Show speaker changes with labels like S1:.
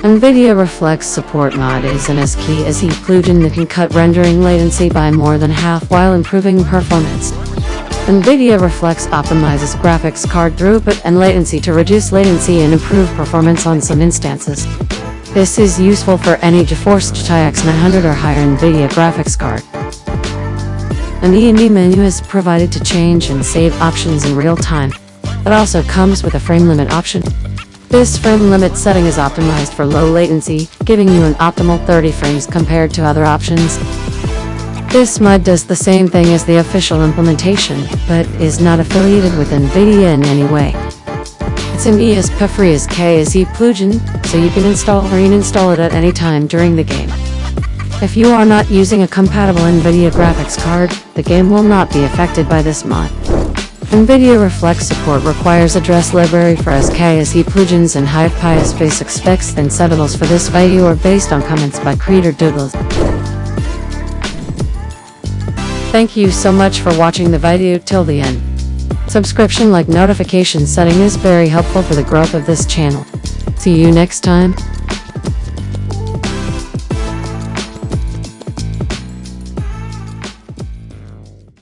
S1: NVIDIA Reflex Support Mod is an SKSE plugin that can cut rendering latency by more than half while improving performance. NVIDIA Reflex optimizes graphics card throughput and latency to reduce latency and improve performance on some instances. This is useful for any GeForce GTX 900 or higher NVIDIA graphics card. An ENB menu is provided to change and save options in real time. It also comes with a frame limit option. This frame limit setting is optimized for low latency, giving you an optimal 30 frames compared to other options. This mod does the same thing as the official implementation, but is not affiliated with NVIDIA in any way. It's an ESP-free SKSE plugin, so you can install or uninstall it at any time during the game. If you are not using a compatible NVIDIA graphics card, the game will not be affected by this mod. NVIDIA Reflex support requires address library for SKSE plugins and HivePies basic specs and settings for this video are based on comments by creator Douglas. Thank you so much for watching the video till the end. Subscription like notification setting is very helpful for the growth of this channel. See you next time.